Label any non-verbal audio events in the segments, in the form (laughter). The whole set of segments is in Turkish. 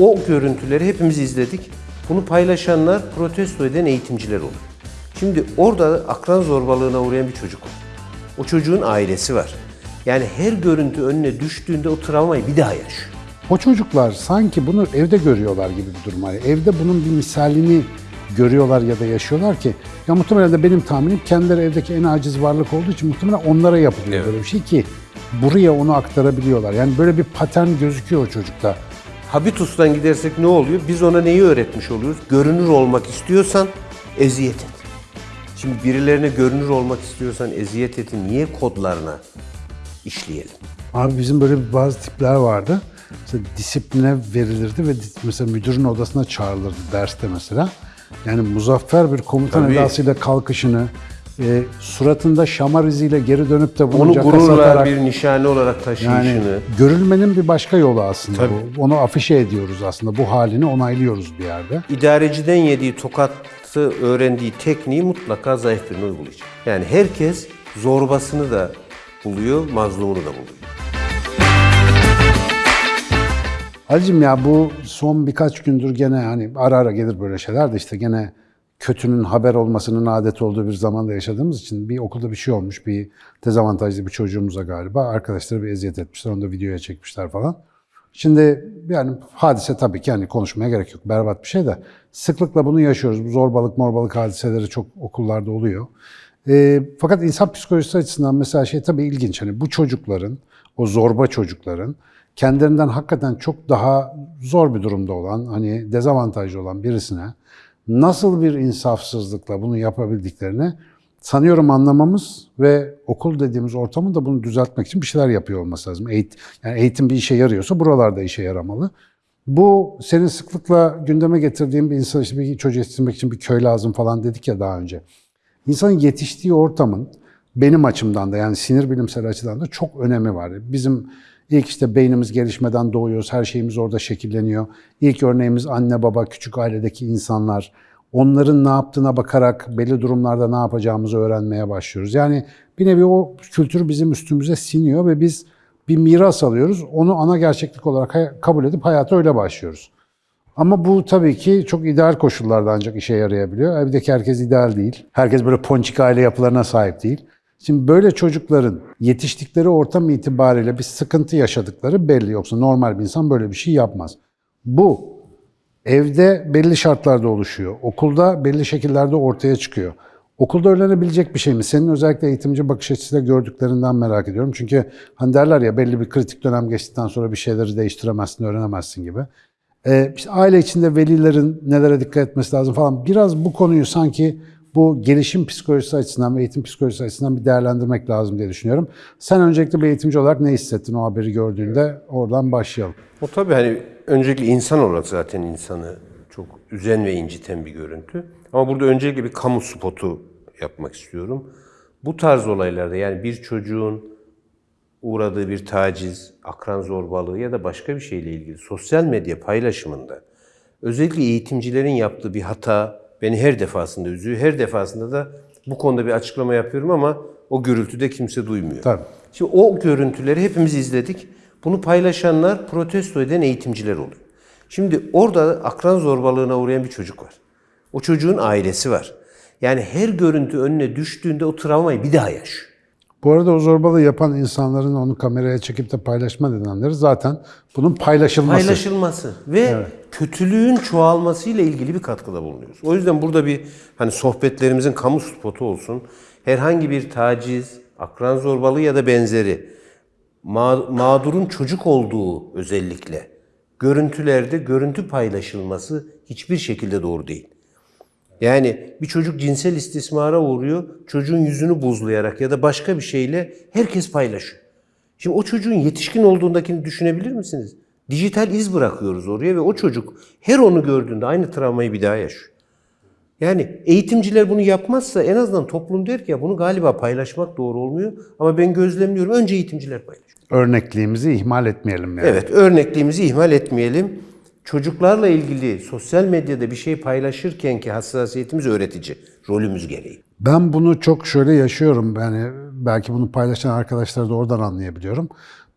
o görüntüleri hepimiz izledik. Bunu paylaşanlar protesto eden eğitimciler olur. Şimdi orada akran zorbalığına uğrayan bir çocuk var. O çocuğun ailesi var. Yani her görüntü önüne düştüğünde o travmayı bir daha yaşıyor. O çocuklar sanki bunu evde görüyorlar gibi bir durum var. Evde bunun bir misalini görüyorlar ya da yaşıyorlar ki ya muhtemelen de benim tahminim kendileri evdeki en aciz varlık olduğu için muhtemelen onlara yapılıyor Evet. böyle bir şey ki buraya onu aktarabiliyorlar. Yani böyle bir patern gözüküyor o çocukta. Habitus'tan gidersek ne oluyor? Biz ona neyi öğretmiş oluyoruz? Görünür olmak istiyorsan eziyet et. Şimdi birilerine görünür olmak istiyorsan eziyet etin niye kodlarına işleyelim? Abi bizim böyle bazı tipler vardı. Mesela disipline verilirdi ve mesela müdürün odasına çağrılırdı derste mesela. Yani muzaffer bir komutan Tabii. edasıyla kalkışını, e, suratında şamar iziyle geri dönüp de bunu Onu caka gururla satarak- bir nişane olarak taşıyışını. yani görülmenin bir başka yolu aslında Tabii. bu. Onu afişe ediyoruz aslında. Bu halini onaylıyoruz bir yerde. İdareciden yediği tokatı öğrendiği tekniği mutlaka zayıf birine uygulayacak. Yani herkes zorbasını da buluyor, mazlumunu da buluyor. Halicim ya bu son birkaç gündür gene hani ara ara gelir böyle şeyler de işte gene kötünün haber olmasının adet olduğu bir zamanda yaşadığımız için bir okulda bir şey olmuş. Bir dezavantajlı bir çocuğumuza galiba. Arkadaşları bir eziyet etmişler. Onu da videoya çekmişler falan. Şimdi yani hadise tabii ki yani konuşmaya gerek yok. Berbat bir şey de sıklıkla bunu yaşıyoruz. Bu zorbalık morbalık hadiseleri çok okullarda oluyor. Ee, fakat insan psikolojisi açısından mesela şey tabii ilginç. Hani bu çocukların, o zorba çocukların kendilerinden hakikaten çok daha zor bir durumda olan, hani dezavantajlı olan birisine nasıl bir insafsızlıkla bunu yapabildiklerini sanıyorum anlamamız ve okul dediğimiz ortamın da bunu düzeltmek için bir şeyler yapıyor olması lazım. Eğit yani eğitim bir işe yarıyorsa buralarda işe yaramalı. Bu senin sıklıkla gündeme getirdiğin bir insan işte bir çocuğu yetiştirmek için bir köy lazım falan dedik ya daha önce. İnsanın yetiştiği ortamın benim açımdan da yani sinir bilimsel açıdan da çok önemi var. Bizim ilk işte beynimiz gelişmeden doğuyoruz, her şeyimiz orada şekilleniyor. İlk örneğimiz anne baba, küçük ailedeki insanlar. Onların ne yaptığına bakarak belli durumlarda ne yapacağımızı öğrenmeye başlıyoruz. Yani bir nevi o kültür bizim üstümüze siniyor ve biz bir miras alıyoruz. Onu ana gerçeklik olarak kabul edip hayata öyle başlıyoruz. Ama bu tabii ki çok ideal koşullarda ancak işe yarayabiliyor. Evdeki herkes ideal değil. Herkes böyle ponçik aile yapılarına sahip değil. Şimdi böyle çocukların yetiştikleri ortam itibariyle bir sıkıntı yaşadıkları belli. Yoksa normal bir insan böyle bir şey yapmaz. Bu evde belli şartlarda oluşuyor. Okulda belli şekillerde ortaya çıkıyor. Okulda öğrenebilecek bir şey mi? Senin özellikle eğitimci bakış açısıyla gördüklerinden merak ediyorum. Çünkü hani derler ya belli bir kritik dönem geçtikten sonra bir şeyleri değiştiremezsin, öğrenemezsin gibi. Ee, işte aile içinde velilerin nelere dikkat etmesi lazım falan. Biraz bu konuyu sanki bu gelişim psikolojisi açısından ve eğitim psikolojisi açısından bir değerlendirmek lazım diye düşünüyorum. Sen öncelikle bir eğitimci olarak ne hissettin o haberi gördüğünde? Oradan başlayalım. O tabii hani öncelikle insan olarak zaten insanı çok üzen ve inciten bir görüntü. Ama burada öncelikle bir kamu spotu yapmak istiyorum. Bu tarz olaylarda yani bir çocuğun uğradığı bir taciz, akran zorbalığı ya da başka bir şeyle ilgili sosyal medya paylaşımında özellikle eğitimcilerin yaptığı bir hata beni her defasında üzüyor. Her defasında da bu konuda bir açıklama yapıyorum ama o gürültüde kimse duymuyor. Tabii. Şimdi o görüntüleri hepimiz izledik. Bunu paylaşanlar protesto eden eğitimciler oluyor. Şimdi orada akran zorbalığına uğrayan bir çocuk var. O çocuğun ailesi var. Yani her görüntü önüne düştüğünde o travmayı bir daha yaşıyor. Bu arada o zorbalığı yapan insanların onu kameraya çekip de paylaşma nedenleri zaten bunun paylaşılması. Paylaşılması ve kötülüğün çoğalmasıyla ilgili bir katkıda bulunuyoruz. O yüzden burada bir hani sohbetlerimizin kamu spotu olsun. Herhangi bir taciz, akran zorbalığı ya da benzeri ma- mağdurun çocuk olduğu özellikle görüntülerde görüntü paylaşılması hiçbir şekilde doğru değil. Yani bir çocuk cinsel istismara uğruyor, çocuğun yüzünü buzlayarak ya da başka bir şeyle herkes paylaşıyor. Şimdi o çocuğun yetişkin olduğundakini düşünebilir misiniz? Dijital iz bırakıyoruz oraya ve o çocuk her onu gördüğünde aynı travmayı bir daha yaşıyor. Yani eğitimciler bunu yapmazsa en azından toplum der ki ya bunu galiba paylaşmak doğru olmuyor ama ben gözlemliyorum önce eğitimciler paylaşıyor. Örnekliğimizi ihmal etmeyelim yani. Evet, örnekliğimizi ihmal etmeyelim. Çocuklarla ilgili sosyal medyada bir şey paylaşırken ki hassasiyetimiz öğretici, rolümüz gereği. Ben bunu çok şöyle yaşıyorum. Yani belki bunu paylaşan arkadaşlar da oradan anlayabiliyorum.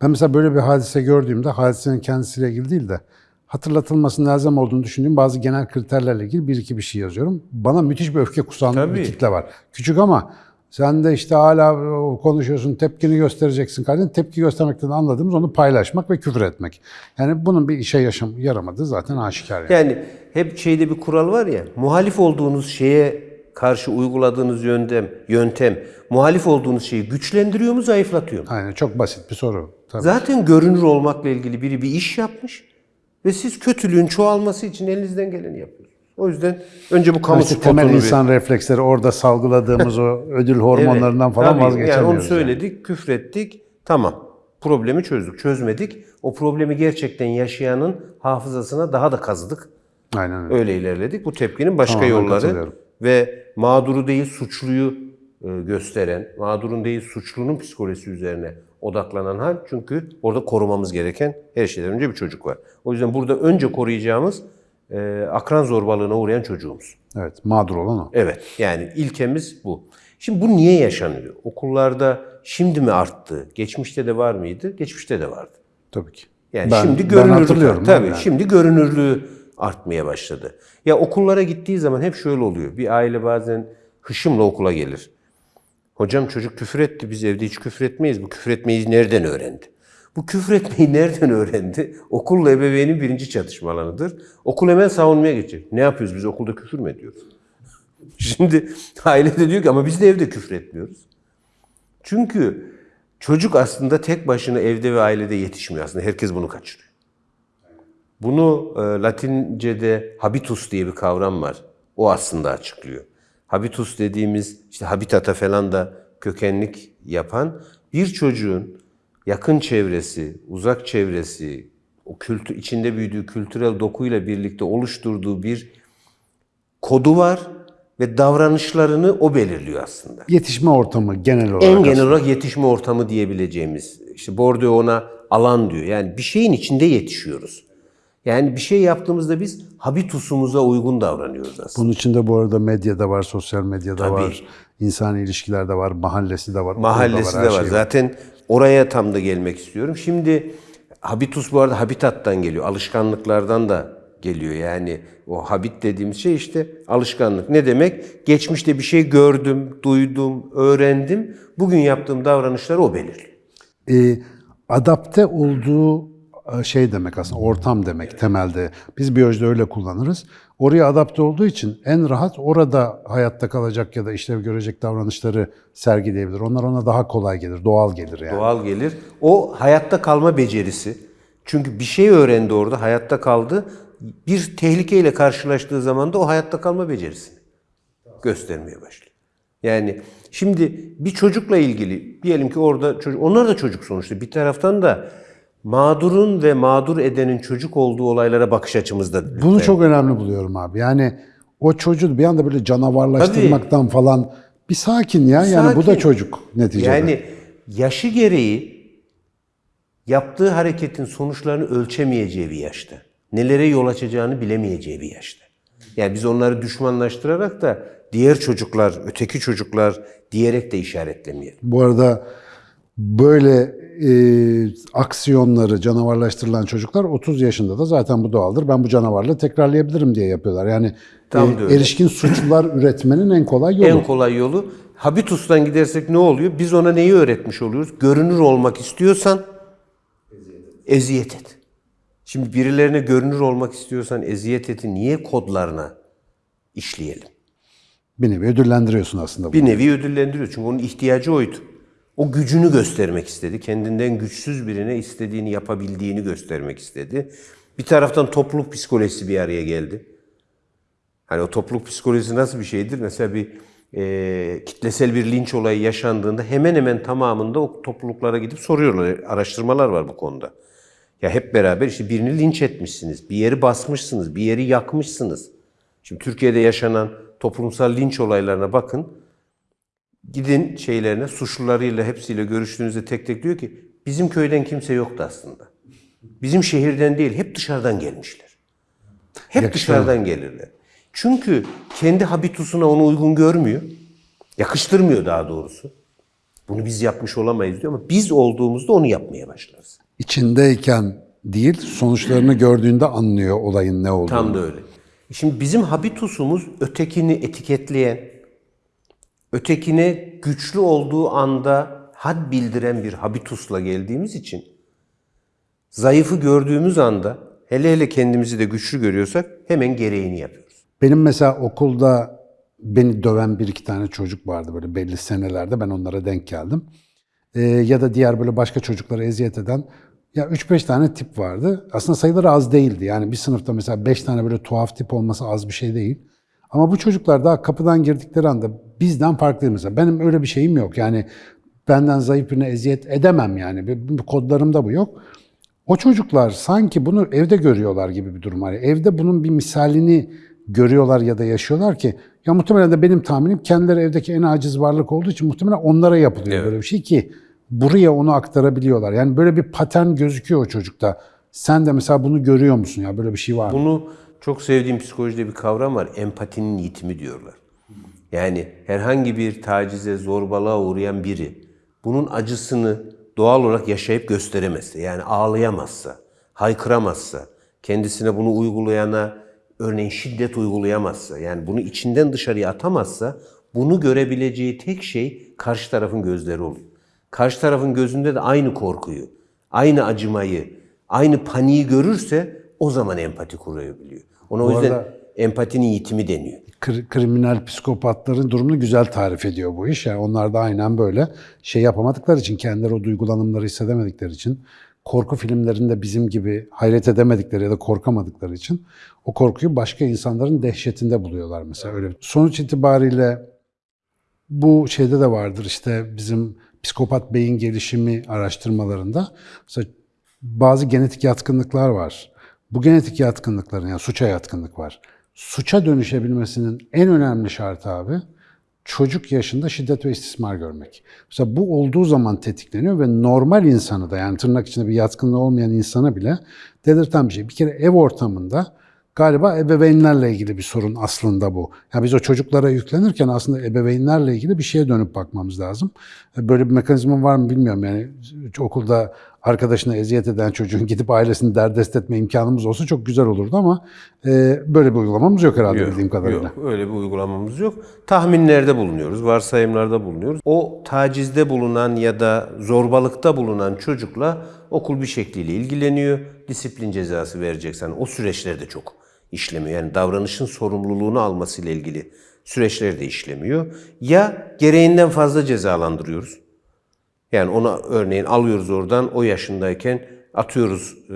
Ben mesela böyle bir hadise gördüğümde hadisenin kendisiyle ilgili değil de hatırlatılmasının lazım olduğunu düşündüğüm bazı genel kriterlerle ilgili bir iki bir şey yazıyorum. Bana müthiş bir öfke kusan bir Tabii. kitle var. Küçük ama sen de işte hala konuşuyorsun, tepkini göstereceksin kardeşim. Tepki göstermekten anladığımız onu paylaşmak ve küfür etmek. Yani bunun bir işe yaşam, yaramadığı zaten aşikar. Yani. Yani hep şeyde bir kural var ya, muhalif olduğunuz şeye karşı uyguladığınız yöntem, yöntem muhalif olduğunuz şeyi güçlendiriyor mu, zayıflatıyor mu? Aynen çok basit bir soru. Tabii. Zaten görünür olmakla ilgili biri bir iş yapmış ve siz kötülüğün çoğalması için elinizden geleni yapıyorsunuz. O yüzden önce bu kamu İşte spotunu temel bir- insan refleksleri orada salgıladığımız o ödül hormonlarından Evet, falan tabii. vazgeçemiyoruz. Yani onu yani. söyledik, küfrettik, tamam. Problemi çözdük. Çözmedik. O problemi gerçekten yaşayanın hafızasına daha da kazıdık. Aynen öyle. Öyle ilerledik. Bu tepkinin başka Tamamen yolları ve mağduru değil suçluyu e, gösteren, mağdurun değil suçlunun psikolojisi üzerine odaklanan hal. Çünkü orada korumamız gereken her şeyden önce bir çocuk var. O yüzden burada önce koruyacağımız e, akran zorbalığına uğrayan çocuğumuz. Evet, mağdur olan o. Evet, yani ilkemiz bu. Şimdi bu niye yaşanıyor? Okullarda şimdi mi arttı? Geçmişte de var mıydı? Geçmişte de vardı. Tabii ki. Yani Ben- şimdi ben hatırlıyorum tabii. abi yani. Şimdi görünürlüğü artmaya başladı. Ya okullara gittiği zaman hep şöyle oluyor. Bir aile bazen hışımla okula gelir. Hocam çocuk küfür etti. Biz evde hiç küfür etmeyiz. Bu küfür etmeyi nereden öğrendi? Bu küfür etmeyi nereden öğrendi? Okulla ebeveynin birinci çatışma alanıdır. Okul hemen savunmaya geçecek. Ne yapıyoruz biz okulda küfür mü ediyoruz? (laughs) Şimdi aile de diyor ki ama biz de evde küfür etmiyoruz. Çünkü çocuk aslında tek başına evde ve ailede yetişmiyor aslında. Herkes bunu kaçırıyor. Bunu e, Latince'de habitus diye bir kavram var. O aslında açıklıyor. Habitus dediğimiz işte habitata falan da kökenlik yapan bir çocuğun yakın çevresi, uzak çevresi, o kültür içinde büyüdüğü kültürel dokuyla birlikte oluşturduğu bir kodu var ve davranışlarını o belirliyor aslında. Yetişme ortamı genel olarak. En genel olarak yetişme ortamı diyebileceğimiz. İşte Bordeaux ona alan diyor. Yani bir şeyin içinde yetişiyoruz. Yani bir şey yaptığımızda biz habitusumuza uygun davranıyoruz aslında. Bunun içinde bu arada medyada var, sosyal medyada Tabii. var, insani ilişkilerde var, mahallesi de var, Mahallesi her de var. şey Zaten oraya tam da gelmek istiyorum. Şimdi habitus bu arada habitattan geliyor. Alışkanlıklardan da geliyor. Yani o habit dediğimiz şey işte alışkanlık. Ne demek? Geçmişte bir şey gördüm, duydum, öğrendim. Bugün yaptığım davranışları o belirliyor. Ee, adapte olduğu e, şey demek aslında ortam demek temelde. Biz biyolojide öyle kullanırız. Oraya adapte olduğu için en rahat orada hayatta kalacak ya da işlev görecek davranışları sergileyebilir. Onlar ona daha kolay gelir, doğal gelir yani. Doğal gelir. O hayatta kalma becerisi. Çünkü bir şey öğrendi orada, hayatta kaldı. Bir tehlikeyle karşılaştığı zaman da o hayatta kalma becerisini göstermeye başlıyor. Yani şimdi bir çocukla ilgili diyelim ki orada çocuk, onlar da çocuk sonuçta. Bir taraftan da mağdurun ve mağdur edenin çocuk olduğu olaylara bakış açımızda. Bunu çok önemli buluyorum abi. Yani o çocuğu bir anda böyle canavarlaştırmaktan falan bir sakin ya. Yani bu da Sakin. çocuk neticede. Yani yaşı gereği yaptığı hareketin sonuçlarını ölçemeyeceği bir yaşta. Nelere yol açacağını bilemeyeceği bir yaşta. Yani biz onları düşmanlaştırarak da diğer çocuklar, öteki çocuklar diyerek de işaretlemeyelim. Bu arada böyle e, aksiyonları canavarlaştırılan çocuklar 30 yaşında da zaten bu doğaldır. Ben bu canavarlığı tekrarlayabilirim diye yapıyorlar. Yani Tam e, erişkin suçlular (laughs) üretmenin en kolay yolu. En kolay yolu habitustan gidersek ne oluyor? Biz ona neyi öğretmiş oluyoruz? Görünür olmak istiyorsan eziyet et. Şimdi birilerine görünür olmak istiyorsan eziyet eti niye kodlarına işleyelim? Bir nevi ödüllendiriyorsun aslında. bunu. Bir nevi ödüllendiriyor. Çünkü onun ihtiyacı oydu. O gücünü göstermek istedi. Kendinden güçsüz birine istediğini yapabildiğini göstermek istedi. Bir taraftan topluluk psikolojisi bir araya geldi. Hani o topluluk psikolojisi nasıl bir şeydir? Mesela bir e, kitlesel bir linç olayı yaşandığında hemen hemen tamamında o topluluklara gidip soruyorlar. Araştırmalar var bu konuda. Ya hep beraber işte birini linç etmişsiniz, bir yeri basmışsınız, bir yeri yakmışsınız. Şimdi Türkiye'de yaşanan toplumsal linç olaylarına bakın. Gidin şeylerine, suçlularıyla hepsiyle görüştüğünüzde tek tek diyor ki bizim köyden kimse yoktu aslında. Bizim şehirden değil, hep dışarıdan gelmişler. Hep Yakışıyor. dışarıdan gelirler. Çünkü kendi habitusuna onu uygun görmüyor. Yakıştırmıyor daha doğrusu. Bunu biz yapmış olamayız diyor ama biz olduğumuzda onu yapmaya başlarız. İçindeyken değil, sonuçlarını gördüğünde anlıyor olayın ne olduğunu. Tam da öyle. Şimdi bizim habitusumuz ötekini etiketleyen, ötekine güçlü olduğu anda had bildiren bir habitusla geldiğimiz için zayıfı gördüğümüz anda hele hele kendimizi de güçlü görüyorsak hemen gereğini yapıyoruz. Benim mesela okulda beni döven bir iki tane çocuk vardı böyle belli senelerde ben onlara denk geldim. Ee, ya da diğer böyle başka çocuklara eziyet eden ya 3-5 tane tip vardı. Aslında sayıları az değildi. Yani bir sınıfta mesela 5 tane böyle tuhaf tip olması az bir şey değil. Ama bu çocuklar daha kapıdan girdikleri anda bizden farklı mesela. Benim öyle bir şeyim yok. Yani benden zayıf birine eziyet edemem yani. Kodlarımda bu yok. O çocuklar sanki bunu evde görüyorlar gibi bir durum var. Evde bunun bir misalini görüyorlar ya da yaşıyorlar ki ya muhtemelen de benim tahminim kendileri evdeki en aciz varlık olduğu için muhtemelen onlara yapılıyor Evet. böyle bir şey ki buraya onu aktarabiliyorlar. Yani böyle bir patern gözüküyor o çocukta. Sen de mesela bunu görüyor musun ya böyle bir şey var mı? Bunu çok sevdiğim psikolojide bir kavram var. Empatinin yitimi diyorlar. Yani herhangi bir tacize, zorbalığa uğrayan biri bunun acısını doğal olarak yaşayıp gösteremezse, yani ağlayamazsa, haykıramazsa, kendisine bunu uygulayana örneğin şiddet uygulayamazsa, yani bunu içinden dışarıya atamazsa bunu görebileceği tek şey karşı tarafın gözleri oluyor. Karşı tarafın gözünde de aynı korkuyu, aynı acımayı, aynı paniği görürse o zaman empati kurabiliyor. Ona o Bu yüzden arada- empatinin yitimi deniyor. Kri- kriminal psikopatların durumunu güzel tarif ediyor bu iş. Yani onlar da aynen böyle şey yapamadıkları için, kendileri o duygulanımları hissedemedikleri için, korku filmlerinde bizim gibi hayret edemedikleri ya da korkamadıkları için o korkuyu başka insanların dehşetinde buluyorlar mesela. Öyle. Sonuç itibariyle bu şeyde de vardır işte bizim psikopat beyin gelişimi araştırmalarında mesela bazı genetik yatkınlıklar var. Bu genetik yatkınlıkların yani suça yatkınlık var. Suça dönüşebilmesinin en önemli şartı abi çocuk yaşında şiddet ve istismar görmek. Mesela bu olduğu zaman tetikleniyor ve normal insanı da yani tırnak içinde bir yatkınlığı olmayan insana bile delirten bir şey. Bir kere ev ortamında Galiba ebeveynlerle ilgili bir sorun aslında bu. Yani biz o çocuklara yüklenirken aslında ebeveynlerle ilgili bir şeye dönüp bakmamız lazım. Böyle bir mekanizma var mı bilmiyorum. Yani okulda arkadaşına eziyet eden çocuğun (laughs) gidip ailesini derdest etme imkanımız olsa çok güzel olurdu ama e, böyle bir uygulamamız yok herhalde bildiğim kadarıyla. Yok, öyle bir uygulamamız yok. Tahminlerde bulunuyoruz, varsayımlarda bulunuyoruz. O tacizde bulunan ya da zorbalıkta bulunan çocukla okul bir şekliyle ilgileniyor. Disiplin cezası vereceksen o süreçler de çok işlemiyor. Yani davranışın sorumluluğunu almasıyla ilgili süreçler de işlemiyor. Ya gereğinden fazla cezalandırıyoruz. Yani ona örneğin alıyoruz oradan o yaşındayken atıyoruz e,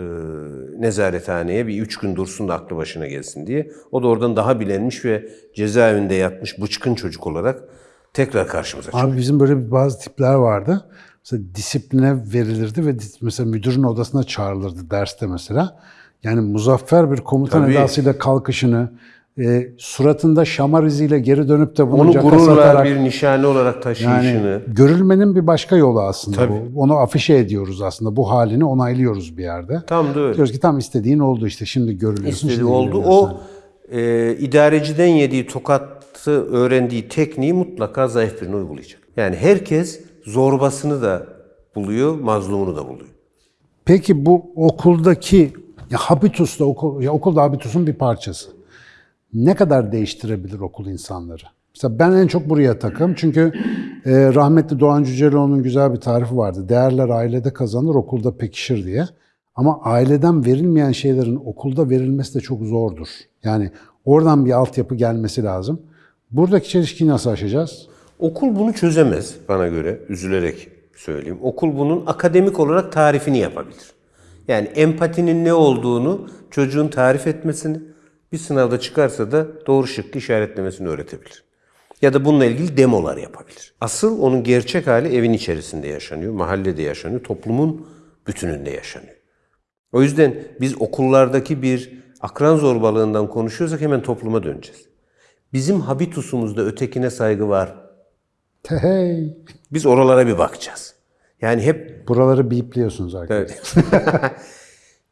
nezarethaneye bir üç gün dursun da aklı başına gelsin diye. O da oradan daha bilenmiş ve cezaevinde yatmış bıçkın çocuk olarak tekrar karşımıza çıkıyor. Abi bizim böyle bazı tipler vardı. Mesela disipline verilirdi ve mesela müdürün odasına çağrılırdı derste mesela. Yani muzaffer bir komutan Tabii. edasıyla kalkışını, e, suratında şamar iziyle geri dönüp de bunu Onu gururla bir nişane olarak taşıyışını. yani görülmenin bir başka yolu aslında Tabii. bu. Onu afişe ediyoruz aslında. Bu halini onaylıyoruz bir yerde. tam da öyle. Diyoruz ki tam istediğin oldu işte şimdi görülüyorsun. istediği şimdi oldu. O e, idareciden yediği tokatı öğrendiği tekniği mutlaka zayıf birine uygulayacak. Yani herkes zorbasını da buluyor, mazlumunu da buluyor. Peki bu okuldaki ya habitus da okul, ya okulda habitusun bir parçası. Ne kadar değiştirebilir okul insanları? Mesela ben en çok buraya takım çünkü e, rahmetli Doğan Cüceloğlu'nun güzel bir tarifi vardı. Değerler ailede kazanır, okulda pekişir diye. Ama aileden verilmeyen şeylerin okulda verilmesi de çok zordur. Yani oradan bir altyapı gelmesi lazım. Buradaki çelişkiyi nasıl aşacağız? Okul bunu çözemez bana göre, üzülerek söyleyeyim. Okul bunun akademik olarak tarifini yapabilir. Yani empatinin ne olduğunu çocuğun tarif etmesini, bir sınavda çıkarsa da doğru şıkkı işaretlemesini öğretebilir. Ya da bununla ilgili demolar yapabilir. Asıl onun gerçek hali evin içerisinde yaşanıyor, mahallede yaşanıyor, toplumun bütününde yaşanıyor. O yüzden biz okullardaki bir akran zorbalığından konuşuyorsak hemen topluma döneceğiz. Bizim habitusumuzda ötekine saygı var, Hey, biz oralara bir bakacağız. Yani hep buraları bipliyorsunuz arkadaşlar. (laughs)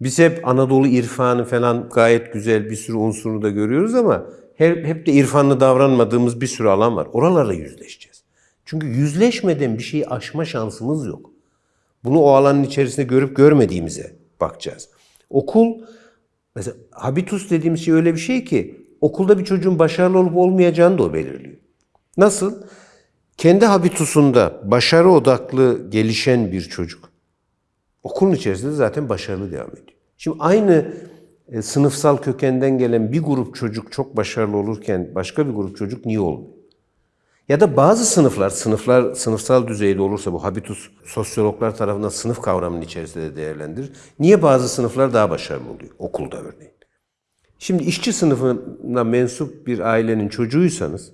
biz hep Anadolu irfanı falan gayet güzel bir sürü unsurunu da görüyoruz ama hep, hep de irfanlı davranmadığımız bir sürü alan var. Oralarla yüzleşeceğiz. Çünkü yüzleşmeden bir şeyi aşma şansımız yok. Bunu o alanın içerisinde görüp görmediğimize bakacağız. Okul mesela habitus dediğimiz şey öyle bir şey ki okulda bir çocuğun başarılı olup olmayacağını da o belirliyor. Nasıl? Kendi habitusunda başarı odaklı gelişen bir çocuk okulun içerisinde zaten başarılı devam ediyor. Şimdi aynı e, sınıfsal kökenden gelen bir grup çocuk çok başarılı olurken başka bir grup çocuk niye olmuyor? Ya da bazı sınıflar, sınıflar sınıfsal düzeyde olursa bu habitus sosyologlar tarafından sınıf kavramının içerisinde de değerlendirir. Niye bazı sınıflar daha başarılı oluyor? Okulda örneğin. Şimdi işçi sınıfına mensup bir ailenin çocuğuysanız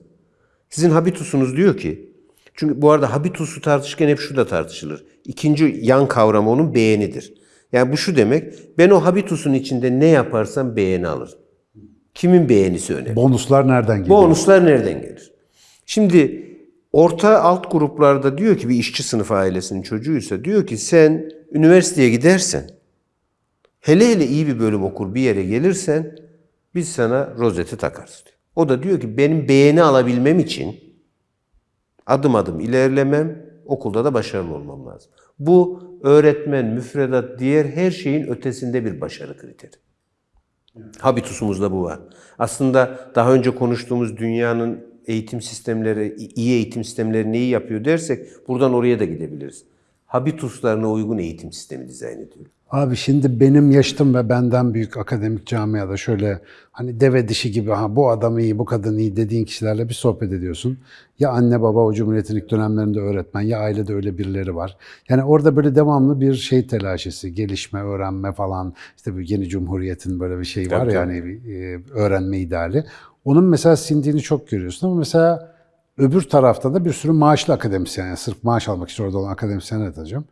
sizin habitusunuz diyor ki çünkü bu arada habitusu tartışırken hep şu da tartışılır. İkinci yan kavramı onun beğenidir. Yani bu şu demek ben o habitusun içinde ne yaparsam beğeni alırım. Kimin beğenisi önemli? Bonuslar nereden geliyor? Bonuslar nereden gelir? Şimdi orta alt gruplarda diyor ki bir işçi sınıfı ailesinin çocuğuysa diyor ki sen üniversiteye gidersen hele hele iyi bir bölüm okur bir yere gelirsen biz sana rozeti takarız diyor. O da diyor ki benim beğeni alabilmem için adım adım ilerlemem, okulda da başarılı olmam lazım. Bu öğretmen, müfredat, diğer her şeyin ötesinde bir başarı kriteri. Habitusumuzda bu var. Aslında daha önce konuştuğumuz dünyanın eğitim sistemleri, iyi eğitim sistemleri neyi yapıyor dersek buradan oraya da gidebiliriz. Habituslarına uygun eğitim sistemi dizayn ediyor. Abi şimdi benim yaşıtım ve benden büyük akademik camiada şöyle hani deve dişi gibi ha bu adam iyi, bu kadın iyi dediğin kişilerle bir sohbet ediyorsun. Ya anne baba o Cumhuriyet'in ilk dönemlerinde öğretmen ya ailede öyle birileri var. Yani orada böyle devamlı bir şey telaşesi, gelişme, öğrenme falan. İşte bu yeni Cumhuriyet'in böyle bir şey var yani e, öğrenme ideali. Onun mesela sindiğini çok görüyorsun ama mesela öbür tarafta da bir sürü maaşlı akademisyen, yani sırf maaş almak için orada olan akademisyenler atacağım.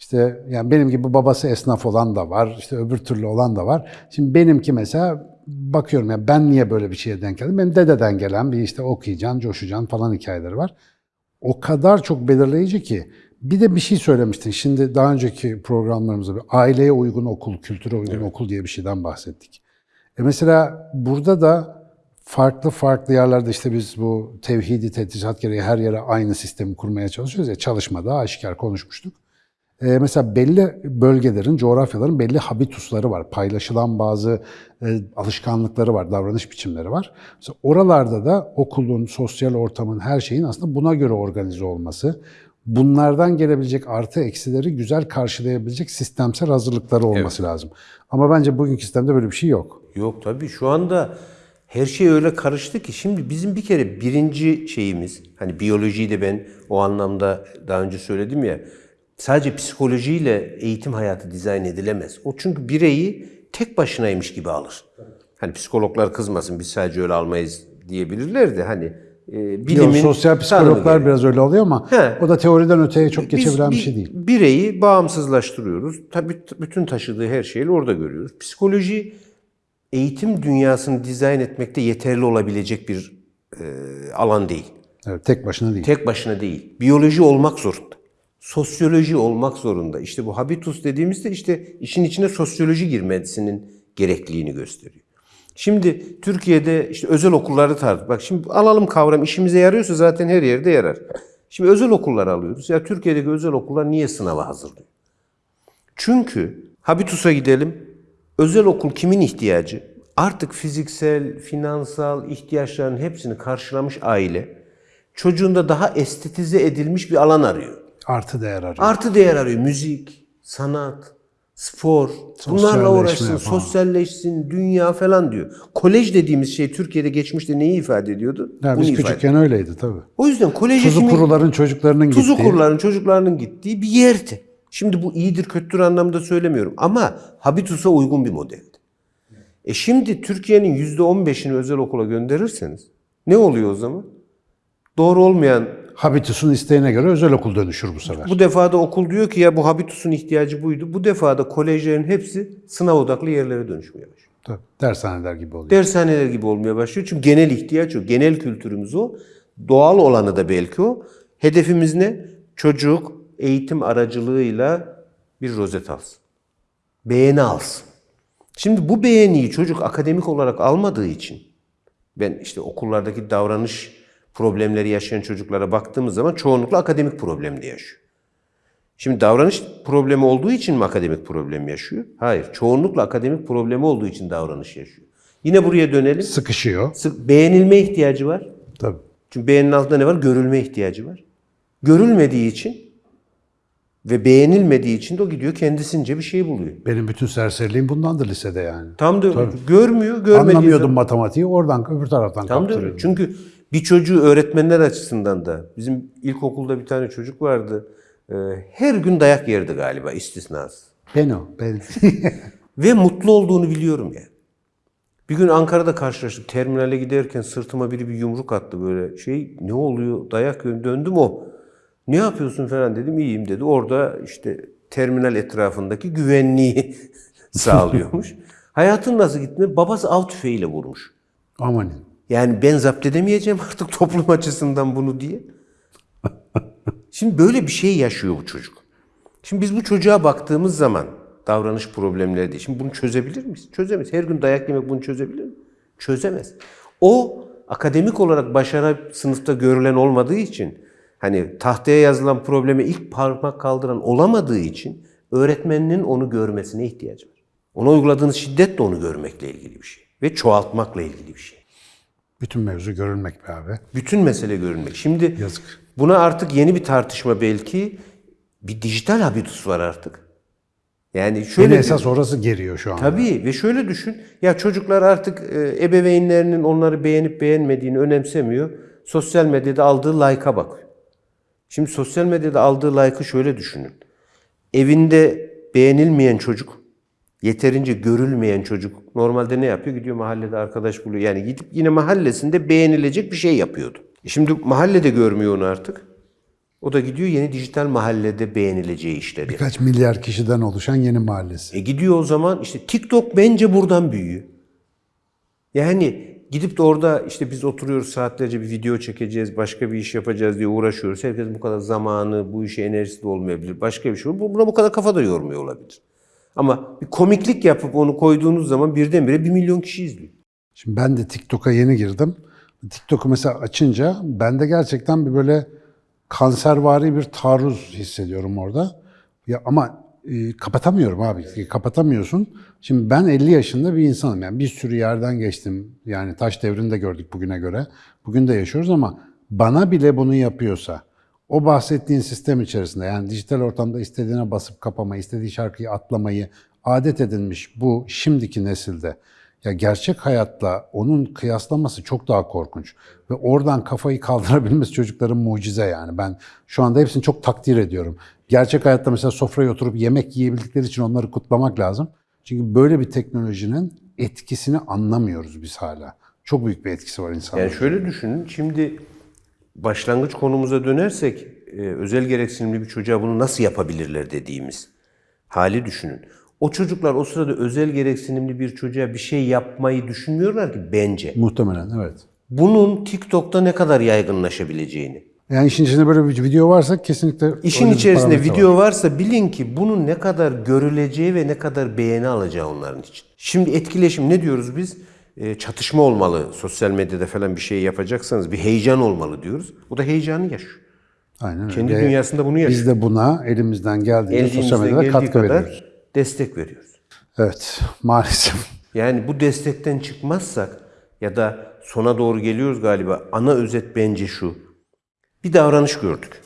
İşte yani benim gibi babası esnaf olan da var, işte öbür türlü olan da var. Şimdi benimki mesela bakıyorum ya ben niye böyle bir şeye denk geldim? Benim dededen gelen bir işte okuyacaksın, coşacaksın falan hikayeleri var. O kadar çok belirleyici ki. Bir de bir şey söylemiştin. Şimdi daha önceki programlarımızda bir aileye uygun okul, kültüre uygun okul diye bir şeyden bahsettik. E mesela burada da farklı farklı yerlerde işte biz bu tevhidi tedrisat gereği her yere aynı sistemi kurmaya çalışıyoruz ya çalışmada aşikar konuşmuştuk. Ee, mesela belli bölgelerin, coğrafyaların belli habitusları var. Paylaşılan bazı e, alışkanlıkları var, davranış biçimleri var. Mesela oralarda da okulun, sosyal ortamın, her şeyin aslında buna göre organize olması, bunlardan gelebilecek artı eksileri güzel karşılayabilecek sistemsel hazırlıkları olması lazım. Ama bence bugünkü sistemde böyle bir şey yok. Yok tabii şu anda her şey öyle karıştı ki şimdi bizim bir kere birinci şeyimiz hani biyolojiyi de ben o anlamda daha önce söyledim ya sadece psikolojiyle eğitim hayatı dizayn edilemez. O çünkü bireyi tek başınaymış gibi alır. Hani psikologlar kızmasın biz sadece öyle almayız diyebilirler de hani e, Yok, bilimin sosyal tanımı psikologlar biraz öyle oluyor ama He. o da teoriden öteye çok geçebilen bir şey değil. Bireyi bağımsızlaştırıyoruz. Tabii bütün taşıdığı her şeyi orada görüyoruz. Psikoloji eğitim dünyasını dizayn etmekte yeterli olabilecek bir e, alan değil. Evet, tek başına değil. Tek başına değil. Biyoloji olmak zorunda. Sosyoloji olmak zorunda. İşte bu habitus dediğimizde işte işin içine sosyoloji girmesinin gerekliliğini gösteriyor. Şimdi Türkiye'de işte özel okulları tartış. Bak şimdi alalım kavram işimize yarıyorsa zaten her yerde yarar. Şimdi özel okullar alıyoruz. Ya Türkiye'deki özel okullar niye sınava hazırlıyor? Çünkü Habitus'a gidelim. Özel okul kimin ihtiyacı? Artık fiziksel, finansal ihtiyaçların hepsini karşılamış aile çocuğunda daha estetize edilmiş bir alan arıyor. Artı değer arıyor. Artı değer arıyor. Müzik, sanat, spor. Bunlarla uğraşsın, falan. sosyalleşsin, dünya falan diyor. Kolej dediğimiz şey Türkiye'de geçmişte neyi ifade ediyordu? Bunu biz küçükken öyleydi tabii. O yüzden kolej Tuzu kuruların çocuklarının Tuzu gittiği. kuruların çocuklarının gittiği bir yerdi. Şimdi bu iyidir kötüdür anlamda söylemiyorum ama Habitus'a uygun bir modeldi. E şimdi Türkiye'nin %15'ini özel okula gönderirseniz ne oluyor o zaman? Doğru olmayan Habitus'un isteğine göre özel okul dönüşür bu sefer. bu defada okul diyor ki ya bu Habitus'un ihtiyacı buydu. Bu defada kolejlerin hepsi sınav odaklı yerlere dönüşmeye başlıyor. Tabii, dershaneler gibi oluyor. Dershaneler gibi olmaya başlıyor. Çünkü genel ihtiyaç o. Genel kültürümüz o. Doğal olanı da belki o. Hedefimiz ne? Çocuk eğitim aracılığıyla bir rozet alsın. Beğeni alsın. Şimdi bu beğeniyi çocuk akademik olarak almadığı için ben işte okullardaki davranış problemleri yaşayan çocuklara baktığımız zaman çoğunlukla akademik problemde yaşıyor. Şimdi davranış problemi olduğu için mi akademik problem yaşıyor? Hayır. Çoğunlukla akademik problemi olduğu için davranış yaşıyor. Yine buraya dönelim. Sıkışıyor. Sık beğenilme ihtiyacı var. Tabii. Çünkü beğeninin altında ne var? Görülme ihtiyacı var. Görülmediği için ve beğenilmediği için de o gidiyor kendisince bir şey buluyor. Benim bütün serseriliğim bundandır lisede yani. Tam da görmüyor, görmediği Anlamıyordum zaman- matematiği oradan öbür taraftan Tam da kaptırıyordum. Çünkü bir çocuğu öğretmenler açısından da bizim ilkokulda bir tane çocuk vardı. Ee, Her gün dayak yerdi galiba istisnasız. Ben o. Ben. (laughs) Ve mutlu olduğunu biliyorum yani. Bir gün Ankara'da karşılaştık. Terminale giderken sırtıma biri bir yumruk attı böyle. Şey ne oluyor? Dayak yiyorum. Döndüm o. Ne yapıyorsun falan dedim. İyiyim dedi. Orada işte terminal etrafındaki güvenliği (laughs) sağlıyormuş. (laughs) Hayatın nasıl gitti? Babası av tüfeğiyle vurmuş. Amanin. Yani ben zapt edemeyeceğim (laughs) artık toplum açısından bunu diye. Şimdi böyle bir şey yaşıyor bu çocuk. Şimdi biz bu çocuğa baktığımız zaman davranış problemleri diye. Şimdi bunu çözebilir miyiz? Çözemeyiz. Her gün dayak yemek bunu çözebilir mi? Çözemez. O akademik olarak başarı sınıfta görülen olmadığı için hani tahtaya yazılan probleme ilk parmak kaldıran olamadığı için öğretmeninin onu görmesine ihtiyacı var. Ona uyguladığınız şiddet de onu görmekle ilgili bir şey. Ve çoğaltmakla ilgili bir şey. Bütün mevzu görülmek be abi. Bütün mesele görünmek. Şimdi Yazık. buna artık yeni bir tartışma belki. Bir dijital habitus var artık. Yani şöyle Beni esas orası geriyor şu anda. Tabii ve şöyle düşün. Ya çocuklar artık e, ebeveynlerinin onları beğenip beğenmediğini önemsemiyor. Sosyal medyada aldığı like'a bakıyor. Şimdi sosyal medyada aldığı like'ı şöyle düşünün. Evinde beğenilmeyen çocuk, yeterince görülmeyen çocuk normalde ne yapıyor? Gidiyor mahallede arkadaş buluyor. Yani gidip yine mahallesinde beğenilecek bir şey yapıyordu. E Şimdi mahallede görmüyor onu artık. O da gidiyor yeni dijital mahallede beğenileceği işleri. Birkaç milyar kişiden oluşan yeni mahallesi. E gidiyor o zaman işte TikTok bence buradan büyüyor. Yani gidip de orada işte biz oturuyoruz saatlerce bir video çekeceğiz, başka bir iş yapacağız diye uğraşıyoruz. Herkes bu kadar zamanı, bu işe enerjisi de olmayabilir. Başka bir şey olur. Buna bu kadar kafa da yormuyor olabilir. Ama bir komiklik yapıp onu koyduğunuz zaman birdenbire bir milyon kişi izliyor. Şimdi ben de TikTok'a yeni girdim. TikTok'u mesela açınca bende gerçekten bir böyle kanservari bir taarruz hissediyorum orada. Ya ama e, kapatamıyorum abi. Kapatamıyorsun. Şimdi ben 50 yaşında bir insanım. Yani bir sürü yerden geçtim. Yani taş devrinde gördük bugüne göre. Bugün de yaşıyoruz ama bana bile bunu yapıyorsa o bahsettiğin sistem içerisinde yani dijital ortamda istediğine basıp kapamayı, istediği şarkıyı atlamayı adet edinmiş bu şimdiki nesilde ya gerçek hayatla onun kıyaslaması çok daha korkunç. Ve oradan kafayı kaldırabilmesi çocukların mucize yani. Ben şu anda hepsini çok takdir ediyorum. Gerçek hayatta mesela sofraya oturup yemek yiyebildikleri için onları kutlamak lazım. Çünkü böyle bir teknolojinin etkisini anlamıyoruz biz hala. Çok büyük bir etkisi var insanlara. Yani şöyle düşünün, şimdi başlangıç konumuza dönersek, e, özel gereksinimli bir çocuğa bunu nasıl yapabilirler dediğimiz hali düşünün. O çocuklar o sırada özel gereksinimli bir çocuğa bir şey yapmayı düşünmüyorlar ki bence. Muhtemelen evet. Bunun TikTok'ta ne kadar yaygınlaşabileceğini. Yani işin içinde böyle bir video varsa kesinlikle... İşin içerisinde video var. varsa bilin ki bunun ne kadar görüleceği ve ne kadar beğeni alacağı onların için. Şimdi etkileşim ne diyoruz biz? E, çatışma olmalı. Sosyal medyada falan bir şey yapacaksanız bir heyecan olmalı diyoruz. Bu da heyecanı yaşıyor. Aynen öyle. Kendi dünyasında bunu yaşıyor. Biz de buna elimizden geldiğince sosyal medyada katkı kadar veriyoruz. destek veriyoruz. Evet, (laughs) maalesef. Yani bu destekten çıkmazsak ya da sona doğru geliyoruz galiba. Ana özet bence şu. Bir davranış gördük.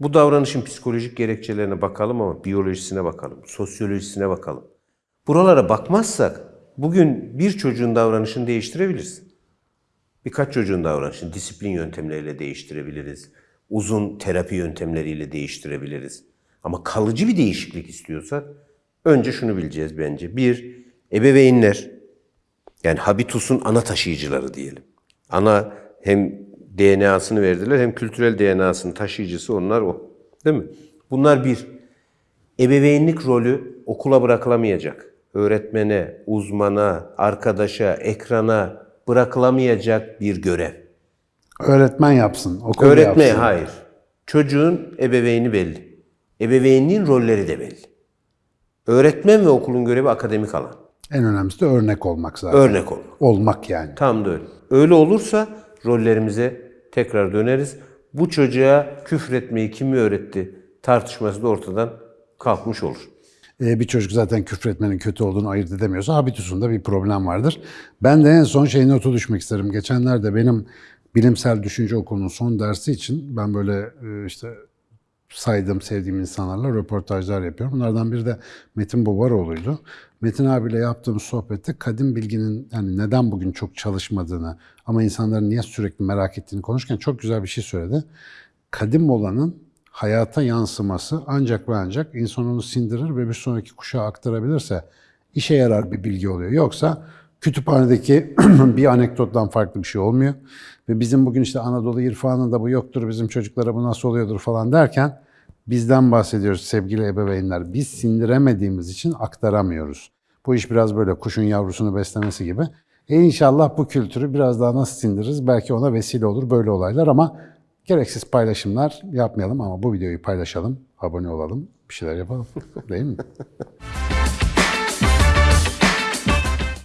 Bu davranışın psikolojik gerekçelerine bakalım ama biyolojisine bakalım, sosyolojisine bakalım. Buralara bakmazsak bugün bir çocuğun davranışını değiştirebiliriz. Birkaç çocuğun davranışını disiplin yöntemleriyle değiştirebiliriz. Uzun terapi yöntemleriyle değiştirebiliriz. Ama kalıcı bir değişiklik istiyorsak önce şunu bileceğiz bence. Bir, ebeveynler yani habitusun ana taşıyıcıları diyelim. Ana hem DNA'sını verdiler hem kültürel DNA'sının taşıyıcısı onlar o. Değil mi? Bunlar bir. Ebeveynlik rolü okula bırakılamayacak. Öğretmene, uzmana, arkadaşa, ekrana bırakılamayacak bir görev. Öğretmen yapsın, okul Öğretme yapsın. hayır. Çocuğun ebeveyni belli. Ebeveynliğin rolleri de belli. Öğretmen ve okulun görevi akademik alan. En önemlisi de örnek olmak zaten. Örnek olmak. Olmak yani. Tam da öyle. Öyle olursa rollerimize tekrar döneriz. Bu çocuğa küfretmeyi kim öğretti? tartışması da ortadan kalkmış olur. Ee, bir çocuk zaten küfretmenin kötü olduğunu ayırt edemiyorsa habitusunda bir problem vardır. Ben de en son şey notu düşmek isterim. Geçenlerde benim bilimsel düşünce okulunun son dersi için ben böyle e, işte saydığım, sevdiğim insanlarla röportajlar yapıyorum. Bunlardan biri de Metin Bobaroğlu'ydu. Metin abiyle yaptığım sohbette kadim bilginin yani neden bugün çok çalışmadığını ama insanların niye sürekli merak ettiğini konuşurken çok güzel bir şey söyledi. Kadim olanın hayata yansıması ancak ve ancak insan onu sindirir ve bir sonraki kuşağa aktarabilirse işe yarar bir bilgi oluyor. Yoksa kütüphanedeki (clears throat) bir anekdottan farklı bir şey olmuyor. Ve bizim bugün işte Anadolu irfanında bu yoktur, bizim çocuklara bu nasıl oluyordur falan derken bizden bahsediyoruz sevgili ebeveynler. Biz sindiremediğimiz için aktaramıyoruz. Bu iş biraz böyle kuşun yavrusunu beslemesi gibi. E inşallah bu kültürü biraz daha nasıl sindiririz? Belki ona vesile olur böyle olaylar ama gereksiz paylaşımlar yapmayalım ama bu videoyu paylaşalım, abone olalım, bir şeyler yapalım. Değil mi? (laughs)